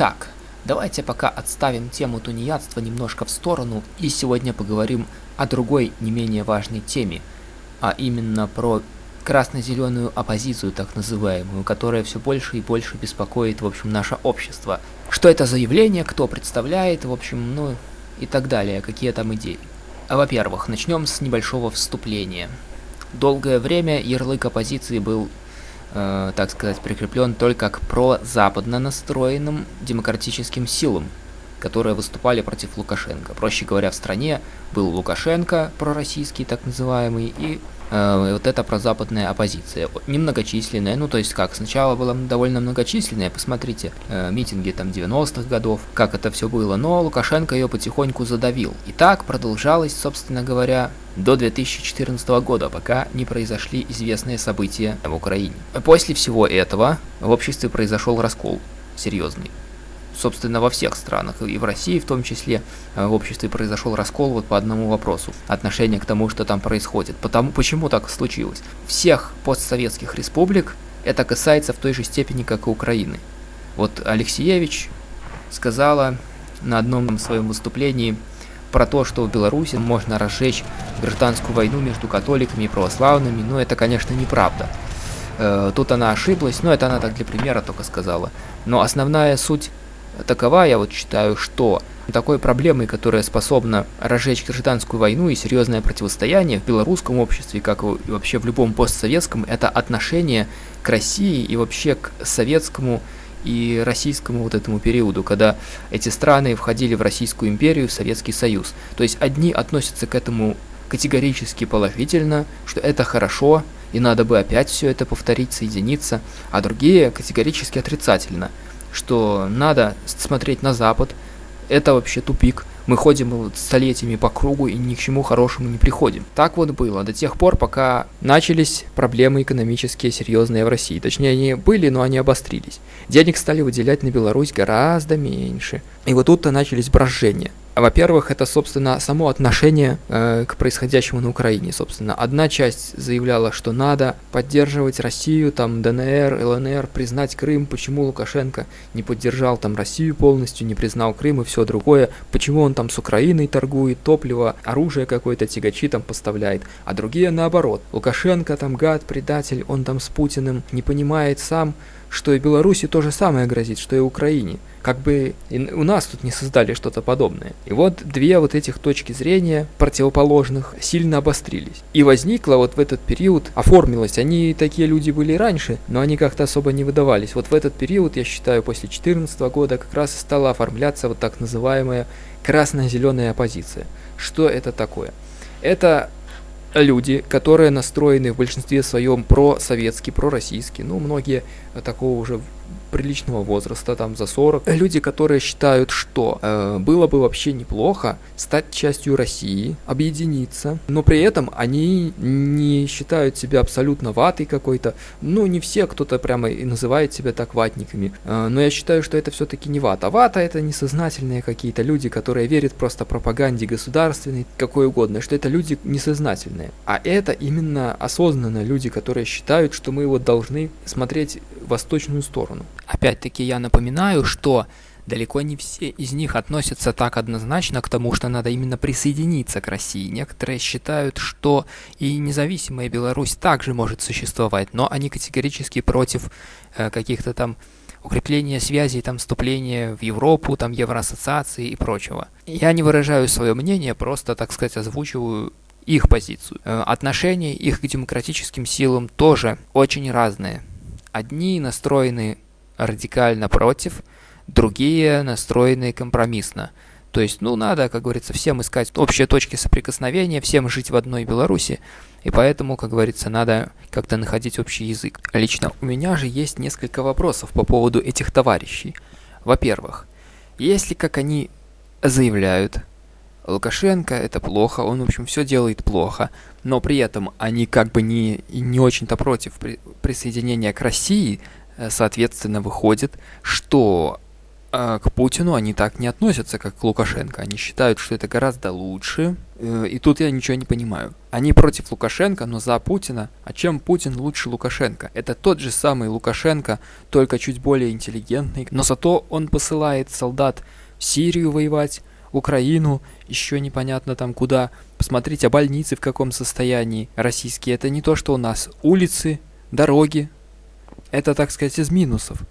Итак, давайте пока отставим тему тунеядства немножко в сторону и сегодня поговорим о другой не менее важной теме, а именно про красно-зеленую оппозицию, так называемую, которая все больше и больше беспокоит, в общем, наше общество. Что это за явление, кто представляет, в общем, ну и так далее, какие там идеи. Во-первых, начнем с небольшого вступления. Долгое время ярлык оппозиции был, э, так сказать, прикреплен только к прозападно настроенным демократическим силам, которые выступали против Лукашенко. Проще говоря, в стране был Лукашенко, пророссийский так называемый, и э, вот эта прозападная оппозиция, немногочисленная, ну то есть как, сначала была довольно многочисленная, посмотрите, э, митинги там 90-х годов, как это все было, но Лукашенко ее потихоньку задавил. И так продолжалось, собственно говоря, до 2014 года, пока не произошли известные события в Украине. После всего этого в обществе произошел раскол серьезный собственно, во всех странах, и в России в том числе, э, в обществе произошел раскол вот по одному вопросу, отношение к тому, что там происходит. Потому, почему так случилось? Всех постсоветских республик это касается в той же степени, как и Украины. Вот Алексеевич сказала на одном своем выступлении про то, что в Беларуси можно разжечь гражданскую войну между католиками и православными, но это, конечно, неправда. Э, тут она ошиблась, но это она так для примера только сказала. Но основная суть такова, я вот считаю, что такой проблемой, которая способна разжечь гражданскую войну и серьезное противостояние в белорусском обществе, как и вообще в любом постсоветском, это отношение к России и вообще к советскому и российскому вот этому периоду, когда эти страны входили в Российскую империю, в Советский Союз. То есть одни относятся к этому категорически положительно, что это хорошо, и надо бы опять все это повторить, соединиться, а другие категорически отрицательно – что надо смотреть на Запад, это вообще тупик. Мы ходим столетиями по кругу и ни к чему хорошему не приходим. Так вот было до тех пор, пока начались проблемы экономические серьезные в России. Точнее, они были, но они обострились. Денег стали выделять на Беларусь гораздо меньше. И вот тут-то начались брожения. Во-первых, это, собственно, само отношение э, к происходящему на Украине. Собственно, одна часть заявляла, что надо поддерживать Россию, там, ДНР, ЛНР, признать Крым. Почему Лукашенко не поддержал там Россию полностью, не признал Крым и все другое? Почему он там с Украиной торгует, топливо, оружие какое-то, тягачи там поставляет? А другие наоборот. Лукашенко там гад, предатель, он там с Путиным не понимает сам, что и Беларуси то же самое грозит, что и Украине. Как бы у нас тут не создали что-то подобное. И вот две вот этих точки зрения противоположных сильно обострились. И возникло вот в этот период, оформилось, они такие люди были раньше, но они как-то особо не выдавались. Вот в этот период, я считаю, после 2014 года как раз стала оформляться вот так называемая красно-зеленая оппозиция. Что это такое? Это люди, которые настроены в большинстве своем про-советский, про-российский, ну, многие такого уже приличного возраста, там за 40. Люди, которые считают, что э, было бы вообще неплохо стать частью России, объединиться, но при этом они не считают себя абсолютно ватой какой-то. Ну, не все, кто-то прямо и называет себя так ватниками. Э, но я считаю, что это все-таки не вата. Вата это несознательные какие-то люди, которые верят просто пропаганде государственной, какой угодно, что это люди несознательные. А это именно осознанные люди, которые считают, что мы вот должны смотреть восточную сторону. Опять-таки я напоминаю, что далеко не все из них относятся так однозначно к тому, что надо именно присоединиться к России. Некоторые считают, что и независимая Беларусь также может существовать, но они категорически против э, каких-то там укрепления связей, там, вступления в Европу, там, Евроассоциации и прочего. Я не выражаю свое мнение, просто, так сказать, озвучиваю их позицию. Э, отношения их к демократическим силам тоже очень разные. Одни настроены радикально против, другие настроены компромиссно. То есть, ну, надо, как говорится, всем искать общие точки соприкосновения, всем жить в одной Беларуси, и поэтому, как говорится, надо как-то находить общий язык. Лично у меня же есть несколько вопросов по поводу этих товарищей. Во-первых, если, как они заявляют, Лукашенко это плохо, он, в общем, все делает плохо, но при этом они как бы не, не очень-то против при, присоединения к России, Э, соответственно, выходит, что А к Путину они так не относятся, как к Лукашенко. Они считают, что это гораздо лучше. Э, и тут я ничего не понимаю. Они против Лукашенко, но за Путина. А чем Путин лучше Лукашенко? Это тот же самый Лукашенко, только чуть более интеллигентный. Но зато он посылает солдат в Сирию воевать, Украину, еще непонятно там куда. Посмотрите, а больницы в каком состоянии российские. Это не то, что у нас. Улицы, дороги. Это, так сказать, из минусов.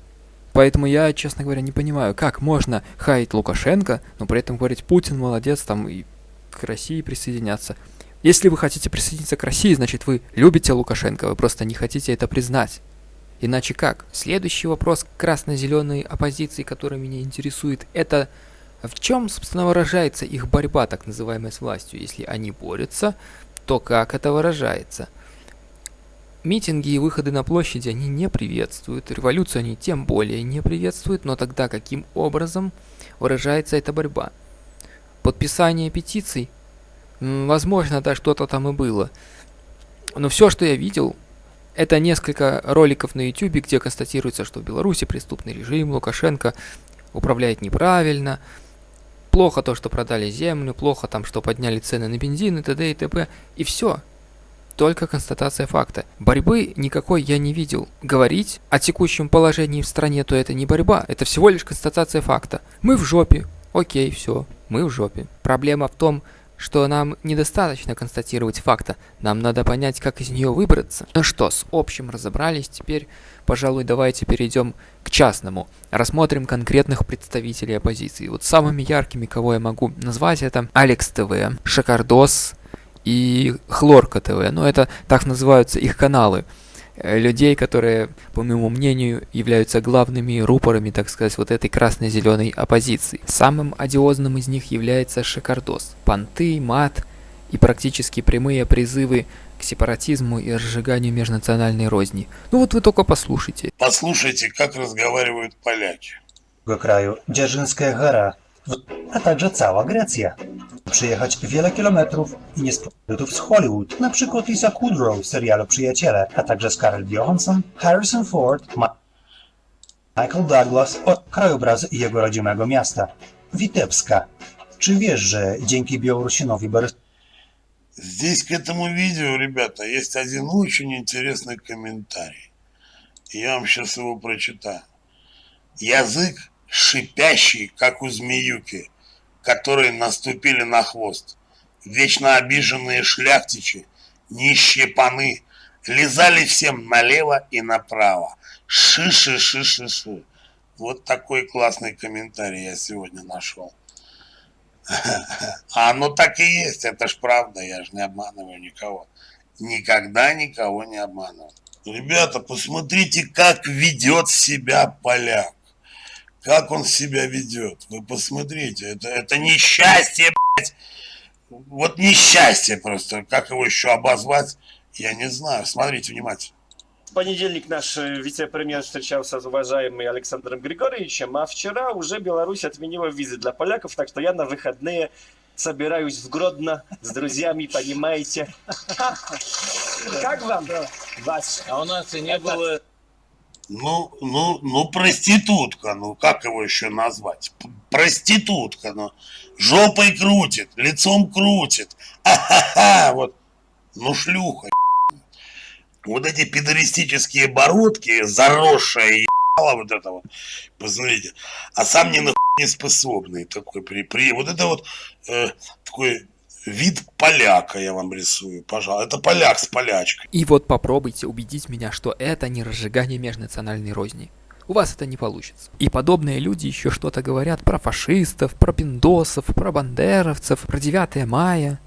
Поэтому я, честно говоря, не понимаю, как можно хаять Лукашенко, но при этом говорить Путин молодец, там и к России присоединяться. Если вы хотите присоединиться к России, значит вы любите Лукашенко, вы просто не хотите это признать. Иначе как? Следующий вопрос красно-зеленой оппозиции, который меня интересует, это в чем, собственно, выражается их борьба, так называемая, с властью? Если они борются, то как это выражается? Митинги и выходы на площади они не приветствуют, революцию они тем более не приветствуют, но тогда каким образом выражается эта борьба? Подписание петиций? Возможно, да, что-то там и было. Но все, что я видел, это несколько роликов на YouTube, где констатируется, что в Беларуси преступный режим, Лукашенко управляет неправильно, плохо то, что продали землю, плохо там, что подняли цены на бензин и т.д. и т.п. И все только констатация факта. Борьбы никакой я не видел. Говорить о текущем положении в стране, то это не борьба, это всего лишь констатация факта. Мы в жопе. Окей, все, мы в жопе. Проблема в том, что нам недостаточно констатировать факта, нам надо понять, как из нее выбраться. Ну что, с общим разобрались, теперь, пожалуй, давайте перейдем к частному. Рассмотрим конкретных представителей оппозиции. Вот самыми яркими, кого я могу назвать, это Алекс ТВ, Шакардос, и Хлорка ТВ. Ну, это так называются их каналы. Э, людей, которые, по моему мнению, являются главными рупорами, так сказать, вот этой красно-зеленой оппозиции. Самым одиозным из них является Шикардос. Понты, мат и практически прямые призывы к сепаратизму и разжиганию межнациональной розни. Ну вот вы только послушайте. Послушайте, как разговаривают поляки. краю Дзержинская гора, a także cała Grecja. Przyjechać wiele kilometrów i nie z Hollywood, na przykład Lisa Kudrow w serialu Przyjaciele, a także Scarlett Johansson, Harrison Ford, Ma Michael Douglas od krajobrazy jego rodzimego miasta, Witebska. Czy wiesz, że dzięki Białorusinowi Borys... Здесь к этому видео, ребята, есть один очень интересный комментарий. Я вам сейчас его прочитаю. Язык шипящие, как у змеюки, которые наступили на хвост. Вечно обиженные шляхтичи, нищие паны, лизали всем налево и направо. Ши-ши-ши-ши-ши. Вот такой классный комментарий я сегодня нашел. А оно так и есть, это ж правда, я же не обманываю никого. Никогда никого не обманываю. Ребята, посмотрите, как ведет себя поляк как он себя ведет. Вы посмотрите, это, это несчастье, блядь. Вот несчастье просто. Как его еще обозвать, я не знаю. Смотрите внимательно. В понедельник наш э, вице-премьер встречался с уважаемым Александром Григорьевичем, а вчера уже Беларусь отменила визы для поляков, так что я на выходные собираюсь в Гродно с друзьями, понимаете. Как вам? Ваш? А у нас и не было ну, ну, ну, проститутка, ну, как его еще назвать? Проститутка, ну, жопой крутит, лицом крутит, а-ха-ха, вот, ну, шлюха, вот эти педористические бородки, заросшая ебала вот это вот, посмотрите, а сам не нахуй не способный такой, при, при, вот это вот э, такой вид поляка я вам рисую, пожалуй. Это поляк с полячкой. И вот попробуйте убедить меня, что это не разжигание межнациональной розни. У вас это не получится. И подобные люди еще что-то говорят про фашистов, про пиндосов, про бандеровцев, про 9 мая.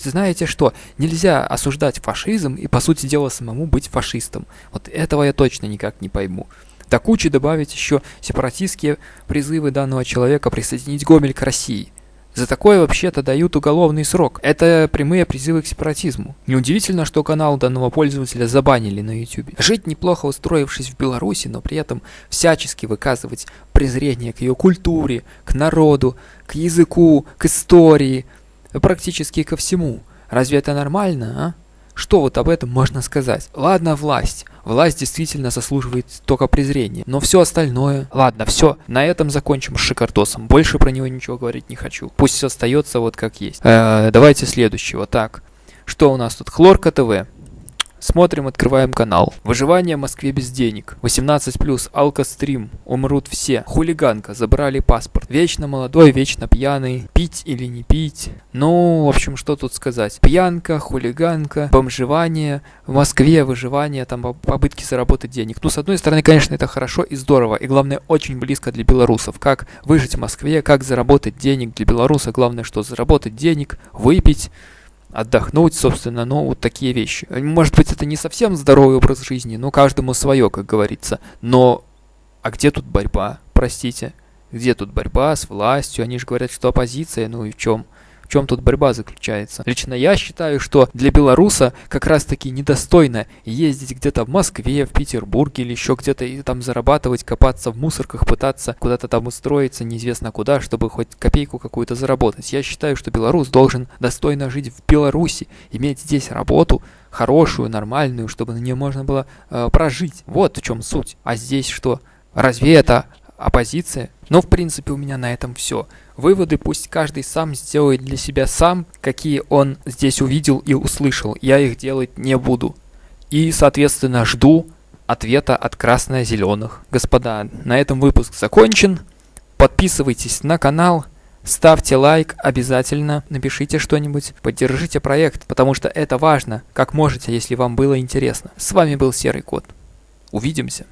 Знаете что, нельзя осуждать фашизм и, по сути дела, самому быть фашистом. Вот этого я точно никак не пойму. До кучи добавить еще сепаратистские призывы данного человека присоединить Гомель к России – за такое вообще-то дают уголовный срок. Это прямые призывы к сепаратизму. Неудивительно, что канал данного пользователя забанили на YouTube. Жить неплохо устроившись в Беларуси, но при этом всячески выказывать презрение к ее культуре, к народу, к языку, к истории, практически ко всему. Разве это нормально, а? Что вот об этом можно сказать? Ладно, власть. Власть действительно заслуживает только презрения. Но все остальное... Ладно, все. На этом закончим с Шикардосом. Больше про него ничего говорить не хочу. Пусть остается вот как есть. Э, давайте следующего. Так. Что у нас тут? Хлорка ТВ. Смотрим, открываем канал. Выживание в Москве без денег. 18+, алкострим. Умрут все. Хулиганка. Забрали паспорт. Вечно молодой, вечно пьяный. Пить или не пить. Ну, в общем, что тут сказать. Пьянка, хулиганка, бомжевание. В Москве выживание, там попытки заработать денег. Ну, с одной стороны, конечно, это хорошо и здорово. И главное, очень близко для белорусов. Как выжить в Москве, как заработать денег для белоруса. Главное, что заработать денег, выпить отдохнуть, собственно, ну, вот такие вещи. Может быть, это не совсем здоровый образ жизни, но каждому свое, как говорится. Но, а где тут борьба, простите? Где тут борьба с властью? Они же говорят, что оппозиция, ну и в чем? В чем тут борьба заключается? Лично я считаю, что для белоруса как раз-таки недостойно ездить где-то в Москве, в Петербурге или еще где-то и там зарабатывать, копаться в мусорках, пытаться куда-то там устроиться, неизвестно куда, чтобы хоть копейку какую-то заработать. Я считаю, что белорус должен достойно жить в Беларуси, иметь здесь работу, хорошую, нормальную, чтобы на нее можно было э, прожить. Вот в чем суть. А здесь что? Разве это оппозиция? Ну, в принципе, у меня на этом все. Выводы пусть каждый сам сделает для себя сам, какие он здесь увидел и услышал. Я их делать не буду. И, соответственно, жду ответа от красно-зеленых. Господа, на этом выпуск закончен. Подписывайтесь на канал, ставьте лайк обязательно, напишите что-нибудь, поддержите проект, потому что это важно, как можете, если вам было интересно. С вами был Серый Кот. Увидимся.